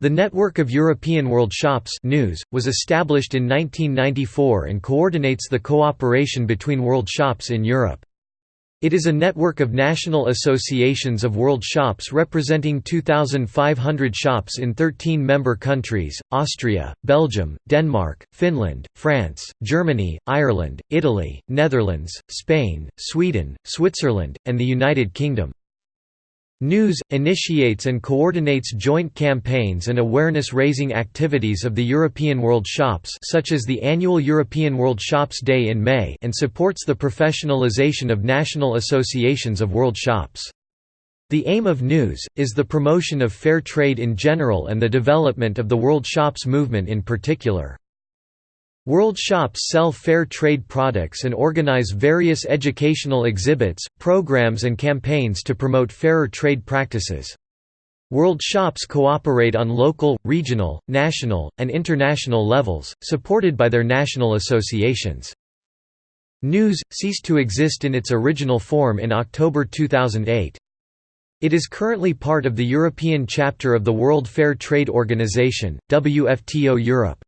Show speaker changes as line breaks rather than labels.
The Network of European World Shops NEWS, was established in 1994 and coordinates the cooperation between world shops in Europe. It is a network of national associations of world shops representing 2,500 shops in 13 member countries, Austria, Belgium, Denmark, Finland, France, Germany, Ireland, Italy, Netherlands, Spain, Sweden, Switzerland, and the United Kingdom. NEWS, initiates and coordinates joint campaigns and awareness-raising activities of the European World Shops such as the annual European World Shops Day in May and supports the professionalization of national associations of world shops. The aim of NEWS, is the promotion of fair trade in general and the development of the World Shops movement in particular. World shops sell fair trade products and organize various educational exhibits, programs and campaigns to promote fairer trade practices. World shops cooperate on local, regional, national, and international levels, supported by their national associations. NEWS, ceased to exist in its original form in October 2008. It is currently part of the European chapter of the World Fair Trade Organization, WFTO Europe.